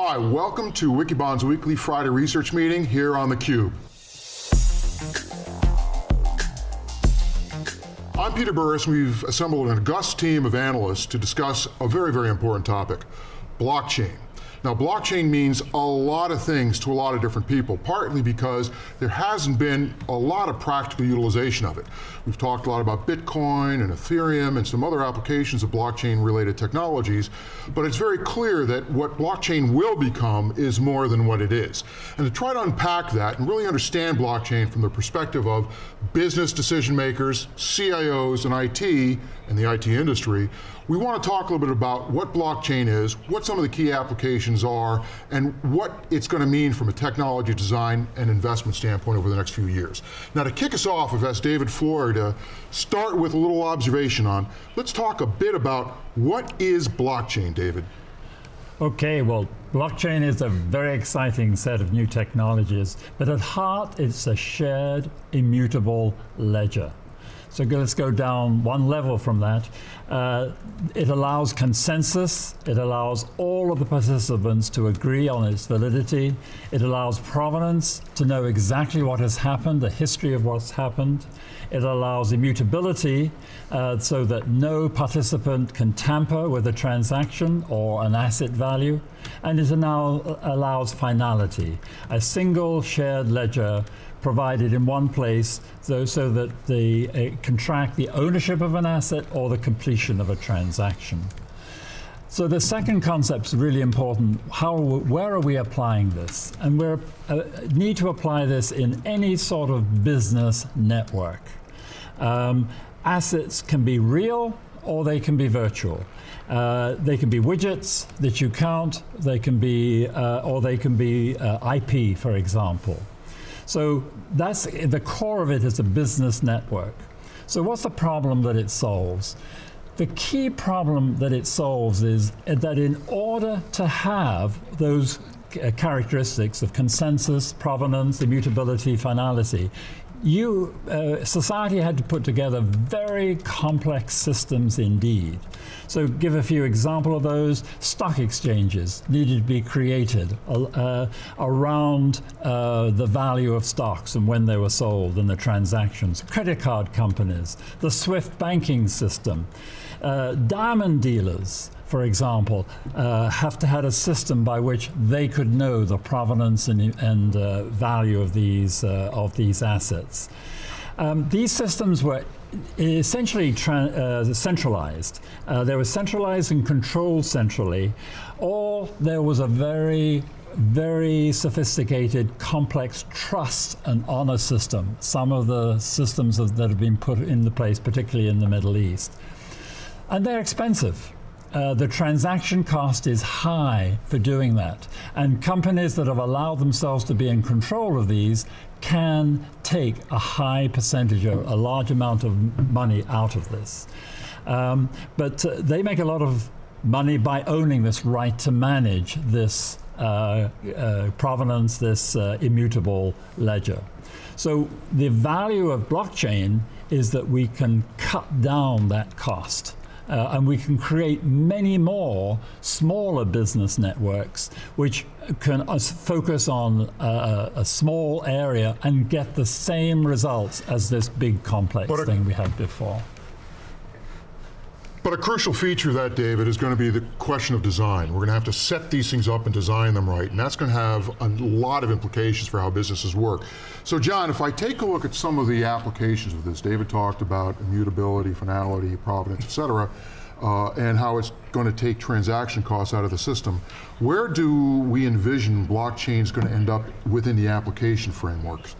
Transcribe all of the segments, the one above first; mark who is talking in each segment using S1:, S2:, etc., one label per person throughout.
S1: Hi, welcome to Wikibon's weekly Friday research meeting here on theCUBE. I'm Peter Burris, we've assembled an august team of analysts to discuss a very, very important topic, blockchain. Now blockchain means a lot of things to a lot of different people, partly because there hasn't been a lot of practical utilization of it. We've talked a lot about Bitcoin and Ethereum and some other applications of blockchain related technologies, but it's very clear that what blockchain will become is more than what it is. And to try to unpack that and really understand blockchain from the perspective of business decision makers, CIOs and IT, and the IT industry, we want to talk a little bit about what blockchain is, what some of the key applications are, and what it's going to mean from a technology design and investment standpoint over the next few years. Now to kick us off, I've asked David to start with a little observation on, let's talk a bit about what is blockchain, David?
S2: Okay, well, blockchain is a very exciting set of new technologies, but at heart it's a shared, immutable ledger. So let's go down one level from that. Uh, it allows consensus, it allows all of the participants to agree on its validity, it allows provenance to know exactly what has happened, the history of what's happened, it allows immutability uh, so that no participant can tamper with a transaction or an asset value, and it now allows finality, a single shared ledger provided in one place so, so that the, it can track the ownership of an asset or the completion of a transaction. So the second concept is really important. How, where are we applying this? And we uh, need to apply this in any sort of business network. Um, assets can be real or they can be virtual. Uh, they can be widgets that you count, they can be, uh, or they can be uh, IP, for example. So that's the core of it is a business network. So what's the problem that it solves? The key problem that it solves is that in order to have those uh, characteristics of consensus, provenance, immutability, finality, you, uh, society had to put together very complex systems indeed. So give a few example of those. Stock exchanges needed to be created uh, around uh, the value of stocks and when they were sold and the transactions. Credit card companies, the SWIFT banking system, uh, diamond dealers, for example, uh, have to have a system by which they could know the provenance and, and uh, value of these, uh, of these assets. Um, these systems were essentially uh, centralized. Uh, they were centralized and controlled centrally, or there was a very very sophisticated, complex trust and honor system. Some of the systems that have been put into place, particularly in the Middle East. And they're expensive. Uh, the transaction cost is high for doing that. And companies that have allowed themselves to be in control of these can take a high percentage, or a large amount of money out of this. Um, but uh, they make a lot of money by owning this right to manage this uh, uh provenance, this uh, immutable ledger. So the value of blockchain is that we can cut down that cost. Uh, and we can create many more smaller business networks which can uh, focus on uh, a small area and get the same results as this big complex thing we had before.
S1: But a crucial feature of that, David, is going to be the question of design. We're going to have to set these things up and design them right, and that's going to have a lot of implications for how businesses work. So John, if I take a look at some of the applications of this, David talked about immutability, finality, provenance, et cetera, uh, and how it's going to take transaction costs out of the system. Where do we envision blockchain is going to end up within the application frameworks?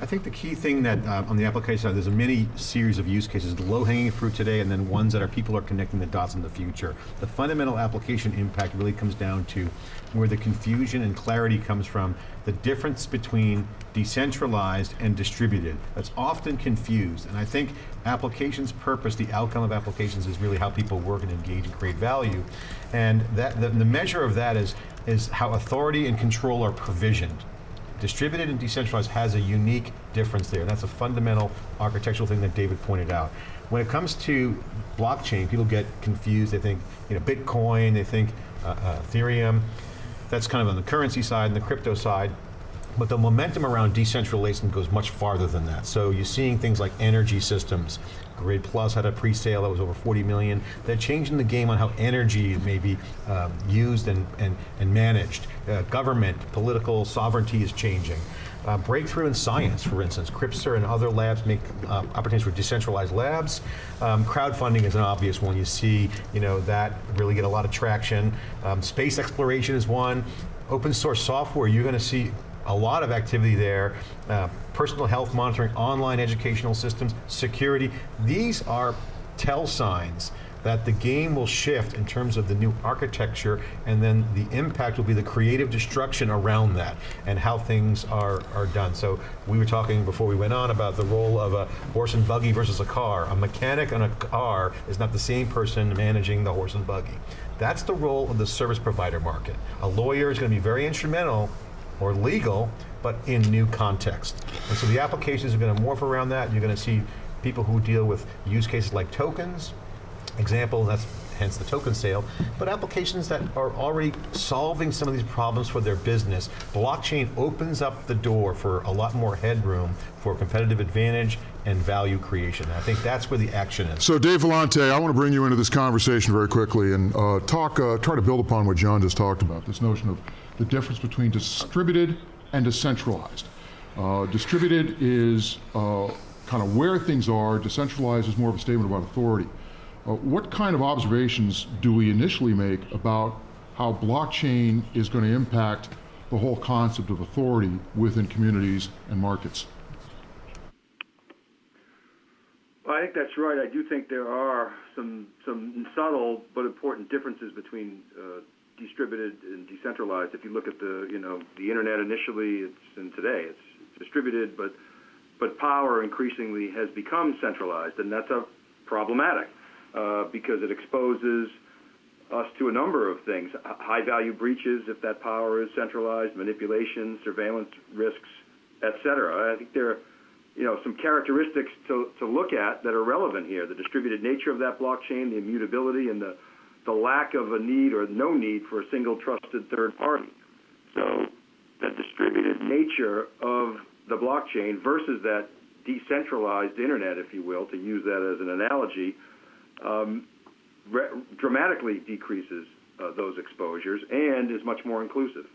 S3: I think the key thing that uh, on the application side, there's a many series of use cases, the low-hanging fruit today, and then ones that are people are connecting the dots in the future. The fundamental application impact really comes down to where the confusion and clarity comes from, the difference between decentralized and distributed. That's often confused, and I think applications purpose, the outcome of applications is really how people work and engage and create value. And that the, the measure of that is, is how authority and control are provisioned. Distributed and decentralized has a unique difference there. That's a fundamental architectural thing that David pointed out. When it comes to blockchain, people get confused. They think, you know, Bitcoin, they think uh, uh, Ethereum. That's kind of on the currency side and the crypto side. But the momentum around decentralization goes much farther than that. So you're seeing things like energy systems. Grid Plus had a pre-sale that was over 40 million. They're changing the game on how energy may be um, used and, and, and managed. Uh, government, political sovereignty is changing. Uh, breakthrough in science, for instance, CRISPR and other labs make uh, opportunities for decentralized labs. Um, crowdfunding is an obvious one. You see, you know, that really get a lot of traction. Um, space exploration is one. Open source software, you're going to see a lot of activity there. Uh, personal health monitoring, online educational systems, security. These are tell signs that the game will shift in terms of the new architecture and then the impact will be the creative destruction around that and how things are, are done. So we were talking before we went on about the role of a horse and buggy versus a car. A mechanic on a car is not the same person managing the horse and buggy. That's the role of the service provider market. A lawyer is going to be very instrumental or legal, but in new context. And so the applications are going to morph around that. You're going to see people who deal with use cases like tokens, example, that's hence the token sale, but applications that are already solving some of these problems for their business. Blockchain opens up the door for a lot more headroom for competitive advantage and value creation. I think that's where the action is.
S1: So Dave Vellante, I want to bring you into this conversation very quickly and uh, talk, uh, try to build upon what John just talked about, this notion of the difference between distributed and decentralized. Uh, distributed is uh, kind of where things are, decentralized is more of a statement about authority. Uh, what kind of observations do we initially make about how blockchain is going to impact the whole concept of authority within communities and markets?
S4: Well, I think that's right. I do think there are some some subtle but important differences between uh, distributed and decentralized. If you look at the you know the internet initially, it's and today it's distributed, but but power increasingly has become centralized, and that's a problematic uh, because it exposes us to a number of things: high value breaches if that power is centralized, manipulation, surveillance risks, etc. I think there are you know some characteristics to to look at that are relevant here: the distributed nature of that blockchain, the immutability, and the the lack of a need or no need for a single trusted third party. So the distributed nature of the blockchain versus that decentralized internet, if you will, to use that as an analogy, um, dramatically decreases uh, those exposures and is much more inclusive.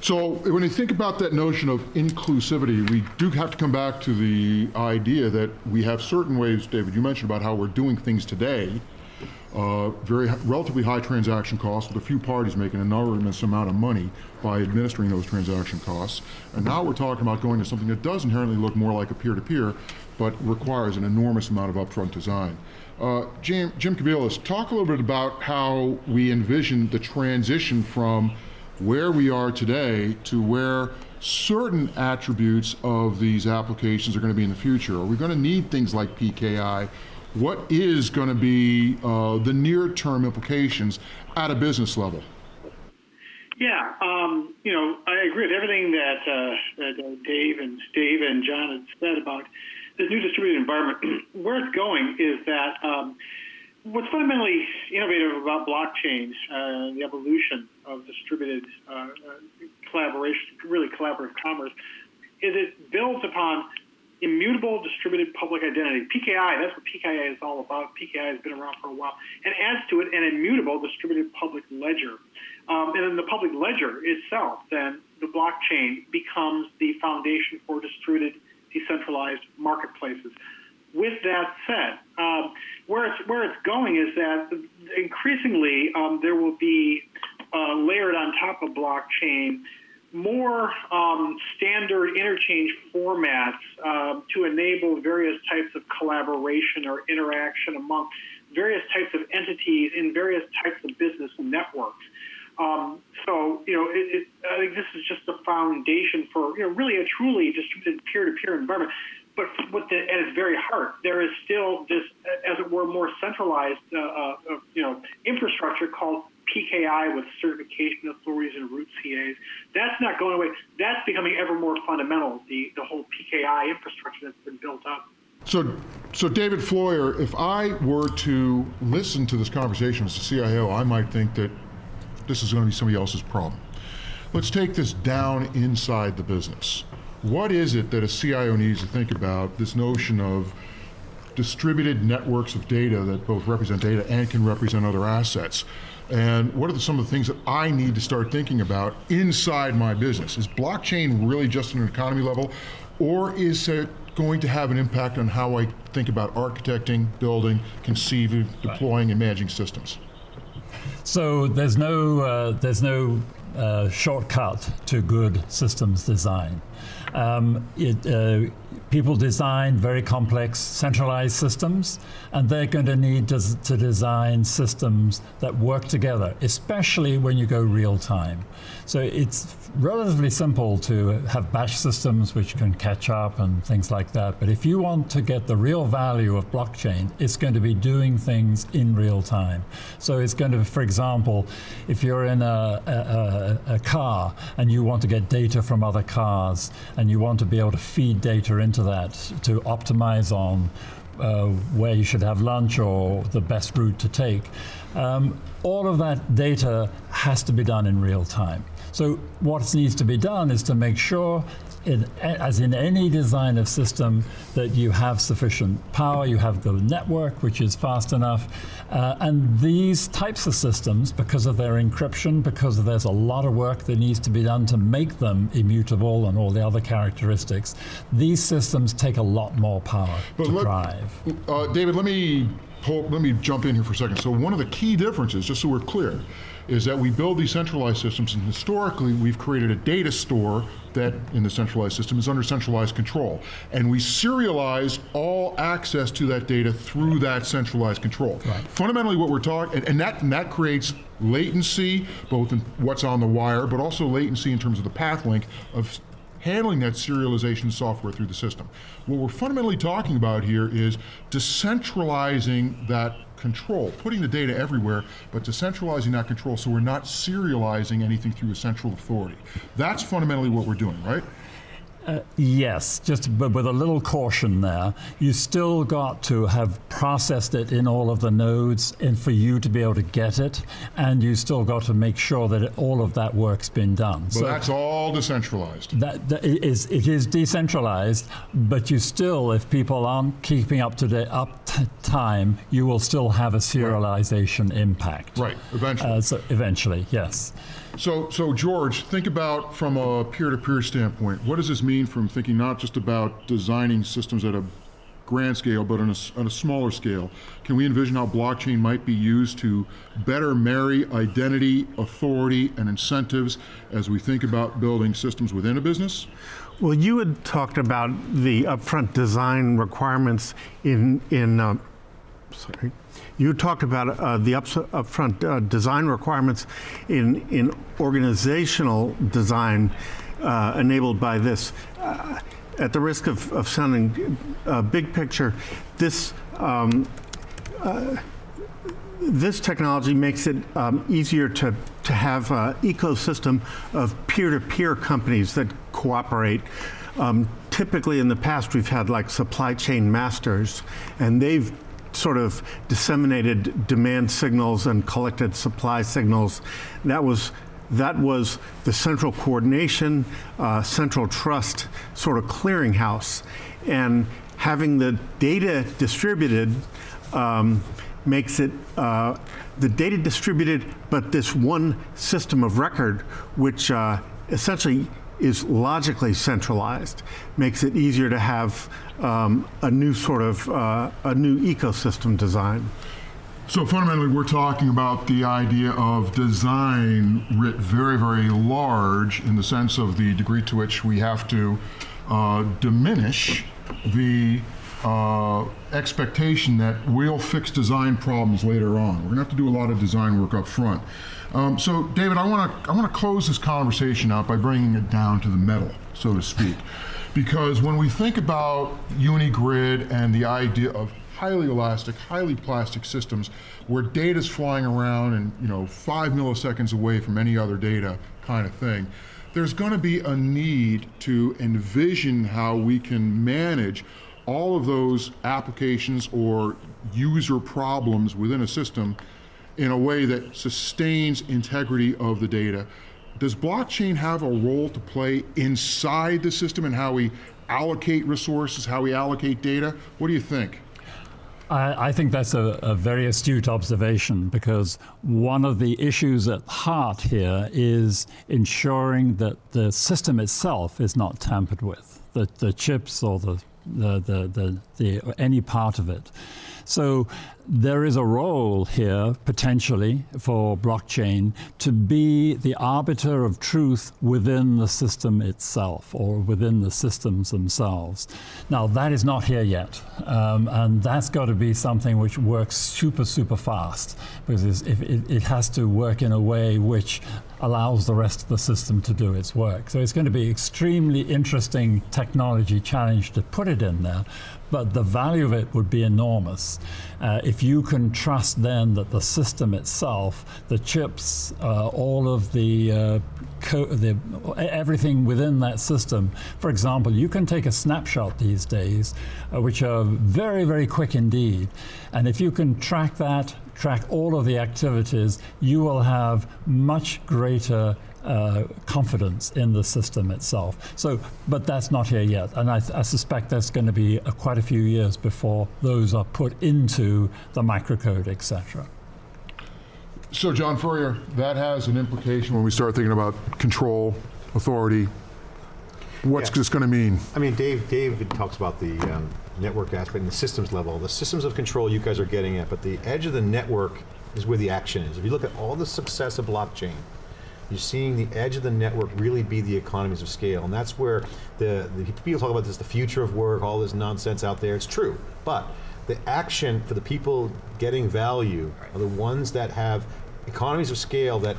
S1: So when you think about that notion of inclusivity, we do have to come back to the idea that we have certain ways, David, you mentioned about how we're doing things today, uh, very relatively high transaction costs with a few parties making an enormous amount of money by administering those transaction costs. And now we're talking about going to something that does inherently look more like a peer-to-peer, -peer, but requires an enormous amount of upfront design. Uh, Jim, Jim Kobielus, talk a little bit about how we envision the transition from where we are today to where certain attributes of these applications are going to be in the future. Are we going to need things like PKI what is going to be uh, the near-term implications at a business level?
S5: Yeah, um, you know, I agree with everything that, uh, that uh, Dave and Dave and John had said about this new distributed environment. Where it's going is that um, what's fundamentally innovative about blockchain, uh, the evolution of distributed uh, uh, collaboration, really collaborative commerce, is it builds upon immutable distributed public identity. PKI, that's what PKI is all about. PKI has been around for a while, and adds to it an immutable distributed public ledger. Um, and then the public ledger itself, then the blockchain becomes the foundation for distributed, decentralized marketplaces. With that said, um, where it's where it's going is that increasingly um, there will be uh, layered on top of blockchain more um, standard interchange formats um, to enable various types of collaboration or interaction among various types of entities in various types of business networks. Um, so, you know, it, it, I think this is just the foundation for, you know, really a truly distributed peer-to-peer environment. But what the, at its very heart, there is still this, as it were, more centralized, uh, uh, you know, infrastructure called PKI with certification authorities and root CAs. That's not going away. That's becoming ever more fundamental, the, the whole PKI infrastructure that's been built up.
S1: So, so David Floyer, if I were to listen to this conversation as a CIO, I might think that this is going to be somebody else's problem. Let's take this down inside the business. What is it that a CIO needs to think about this notion of distributed networks of data that both represent data and can represent other assets? And what are the, some of the things that I need to start thinking about inside my business? Is blockchain really just an economy level, or is it going to have an impact on how I think about architecting, building, conceiving, deploying, and managing systems?
S2: So there's no uh, there's no uh, shortcut to good systems design. Um, it, uh, people design very complex centralized systems, and they're going to need to, to, design systems that work together, especially when you go real time. So it's relatively simple to have batch systems which can catch up and things like that. But if you want to get the real value of blockchain, it's going to be doing things in real time. So it's going to, for example, if you're in a, a, a car and you want to get data from other cars and you want to be able to feed data into that to optimize on uh, where you should have lunch or the best route to take. Um, all of that data has to be done in real time. So what needs to be done is to make sure in, as in any design of system, that you have sufficient power, you have the network, which is fast enough. Uh, and these types of systems, because of their encryption, because there's a lot of work that needs to be done to make them immutable and all the other characteristics, these systems take a lot more power but to let, drive.
S1: Uh, David, let me, let me jump in here for a second. So one of the key differences, just so we're clear, is that we build these centralized systems, and historically we've created a data store that in the centralized system is under centralized control. And we serialize all access to that data through that centralized control. Right. Fundamentally what we're talking, and, and, that, and that creates latency, both in what's on the wire, but also latency in terms of the path length of handling that serialization software through the system. What we're fundamentally talking about here is decentralizing that control, putting the data everywhere, but decentralizing that control so we're not serializing anything through a central authority. That's fundamentally what we're doing, right?
S2: Uh, yes, just but with a little caution there. You still got to have processed it in all of the nodes and for you to be able to get it, and you still got to make sure that it, all of that work's been done.
S1: But so that's all decentralized.
S2: That, that is, it is decentralized, but you still, if people aren't keeping up to date, up time, you will still have a serialization
S1: right.
S2: impact.
S1: Right, eventually. Uh,
S2: so eventually, yes.
S1: So, so George, think about from a peer-to-peer standpoint. What does this mean from thinking not just about designing systems at a grand scale, but on a, on a, smaller scale. Can we envision how blockchain might be used to better marry identity, authority, and incentives as we think about building systems within a business?
S6: Well, you had talked about the upfront design requirements in, in uh, sorry, you talked about uh, the ups, upfront uh, design requirements in, in organizational design uh, enabled by this. Uh, at the risk of, of sounding uh, big picture, this um, uh, this technology makes it um, easier to, to have an ecosystem of peer-to-peer -peer companies that cooperate. Um, typically in the past we've had like supply chain masters and they've sort of disseminated demand signals and collected supply signals. That was that was the central coordination, uh, central trust sort of clearinghouse. And having the data distributed um, makes it uh, the data distributed, but this one system of record, which uh, essentially is logically centralized, makes it easier to have um, a new sort of, uh, a new ecosystem design.
S1: So fundamentally, we're talking about the idea of design writ very, very large in the sense of the degree to which we have to uh, diminish the uh, expectation that we'll fix design problems later on. We're to have to do a lot of design work up front. Um, so, David, I want to I want to close this conversation out by bringing it down to the metal, so to speak, because when we think about UniGrid and the idea of highly elastic, highly plastic systems where data is flying around and you know five milliseconds away from any other data kind of thing. There's going to be a need to envision how we can manage all of those applications or user problems within a system in a way that sustains integrity of the data. Does blockchain have a role to play inside the system and how we allocate resources, how we allocate data? What do you think?
S2: I, I think that's a, a very astute observation because one of the issues at heart here is ensuring that the system itself is not tampered with, the, the chips or the, the, the, the, the any part of it. So there is a role here potentially for blockchain to be the arbiter of truth within the system itself or within the systems themselves. Now that is not here yet, um, and that's got to be something which works super super fast because it, it has to work in a way which allows the rest of the system to do its work. So it's going to be extremely interesting technology challenge to put it in there, but the value of it would be enormous. Uh, if you can trust then that the system itself, the chips, uh, all of the, uh, the, everything within that system, for example, you can take a snapshot these days, uh, which are very, very quick indeed. And if you can track that, track all of the activities, you will have much greater uh, confidence in the system itself. So, but that's not here yet, and I, I suspect that's going to be uh, quite a few years before those are put into the microcode, etc.
S1: So, John Furrier, that has an implication when we start thinking about control, authority. What's
S3: Yeah.
S1: this going to mean?
S3: I mean, Dave, Dave talks about the um, network aspect and the systems level. The systems of control you guys are getting at, but the edge of the network is where the action is. If you look at all the success of blockchain, you're seeing the edge of the network really be the economies of scale, and that's where the, the people talk about this, the future of work, all this nonsense out there. It's true, but the action for the people getting value are the ones that have economies of scale that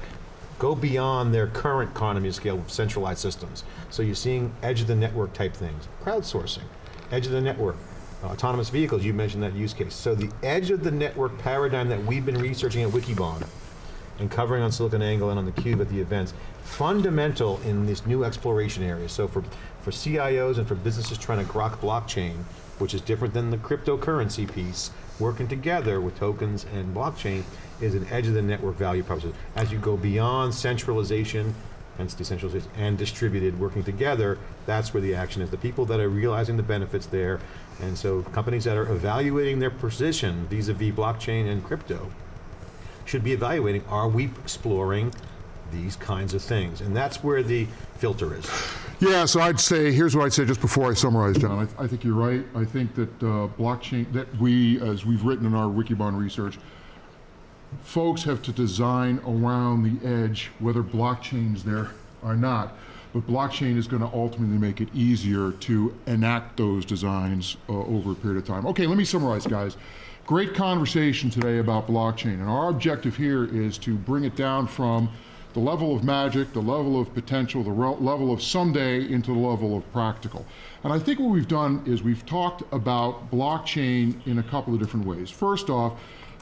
S3: go beyond their current economy of scale of centralized systems. So you're seeing edge of the network type things, crowdsourcing, edge of the network, uh, autonomous vehicles, you mentioned that use case. So the edge of the network paradigm that we've been researching at Wikibon and covering on SiliconANGLE and on the Cube at the events, fundamental in this new exploration area. So for, for CIOs and for businesses trying to grok blockchain, which is different than the cryptocurrency piece, working together with tokens and blockchain is an edge of the network value proposition. As you go beyond centralization, hence decentralization, and distributed, working together, that's where the action is. The people that are realizing the benefits there, and so companies that are evaluating their position vis-a-vis blockchain and crypto, should be evaluating, are we exploring these kinds of things? And that's where the filter is.
S1: Yeah, so I'd say, here's what I'd say just before I summarize, John. I, I think you're right. I think that uh, blockchain, that we, as we've written in our Wikibon research, folks have to design around the edge, whether blockchain's there or not. But blockchain is going to ultimately make it easier to enact those designs uh, over a period of time. Okay, let me summarize, guys. Great conversation today about blockchain, and our objective here is to bring it down from the level of magic, the level of potential, the level of someday into the level of practical. And I think what we've done is we've talked about blockchain in a couple of different ways. First off,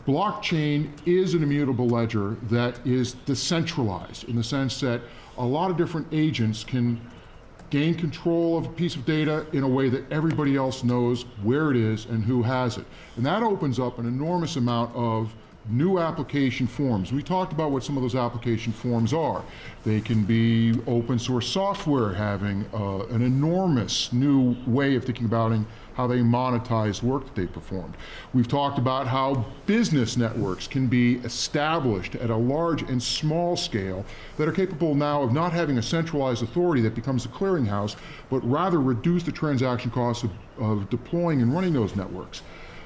S1: blockchain is an immutable ledger that is decentralized in the sense that a lot of different agents can gain control of a piece of data in a way that everybody else knows where it is and who has it. And that opens up an enormous amount of new application forms. We talked about what some of those application forms are. They can be open source software having uh, an enormous new way of thinking about it how they monetize work that they performed. We've talked about how business networks can be established at a large and small scale that are capable now of not having a centralized authority that becomes a clearinghouse, but rather reduce the transaction costs of, of deploying and running those networks.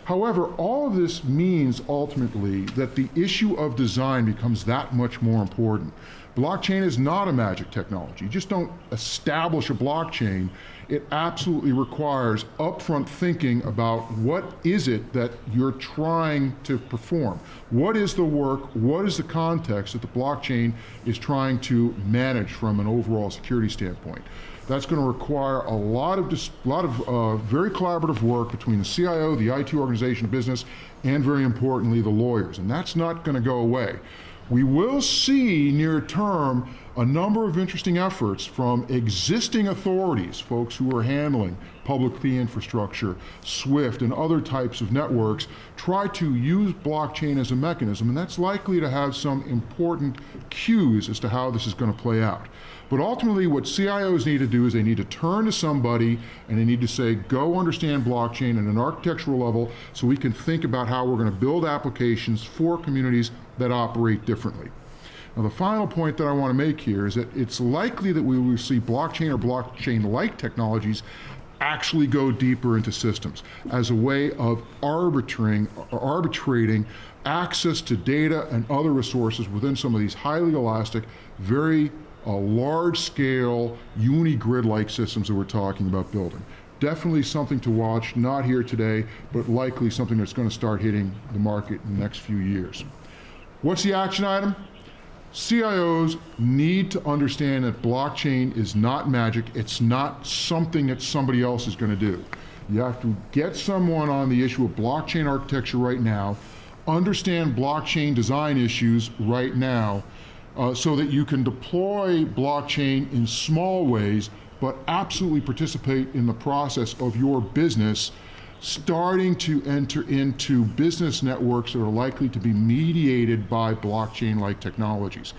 S1: However, all of this means ultimately that the issue of design becomes that much more important. Blockchain is not a magic technology. You just don't establish a blockchain. It absolutely requires upfront thinking about what is it that you're trying to perform? What is the work? What is the context that the blockchain is trying to manage from an overall security standpoint? That's going to require a lot of, lot of uh, very collaborative work between the CIO, the IT organization, business, and very importantly, the lawyers. And that's not going to go away. We will see near term a number of interesting efforts from existing authorities, folks who are handling public key infrastructure, SWIFT, and other types of networks, try to use blockchain as a mechanism, and that's likely to have some important cues as to how this is going to play out. But ultimately, what CIOs need to do is they need to turn to somebody and they need to say, go understand blockchain at an architectural level so we can think about how we're going to build applications for communities that operate differently. Now, the final point that I want to make here is that it's likely that we will see blockchain or blockchain-like technologies actually go deeper into systems as a way of arbitrating, arbitrating access to data and other resources within some of these highly elastic, very uh, large-scale, uni-grid-like systems that we're talking about building. Definitely something to watch, not here today, but likely something that's going to start hitting the market in the next few years. What's the action item? CIOs need to understand that blockchain is not magic. It's not something that somebody else is going to do. You have to get someone on the issue of blockchain architecture right now, understand blockchain design issues right now, uh, so that you can deploy blockchain in small ways, but absolutely participate in the process of your business starting to enter into business networks that are likely to be mediated by blockchain-like technologies.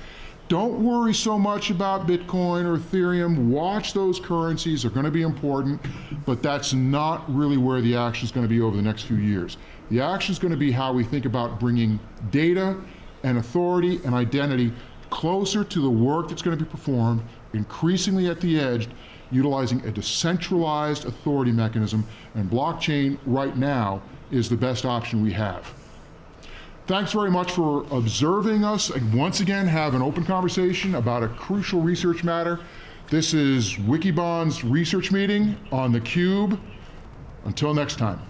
S1: Don't worry so much about Bitcoin or Ethereum. Watch those currencies, they're going to be important, but that's not really where the action is going to be over the next few years. The action is going to be how we think about bringing data and authority and identity closer to the work that's going to be performed, increasingly at the edge, utilizing a decentralized authority mechanism, and blockchain right now is the best option we have. Thanks very much for observing us and once again have an open conversation about a crucial research matter. This is Wikibon's research meeting on theCUBE. Until next time.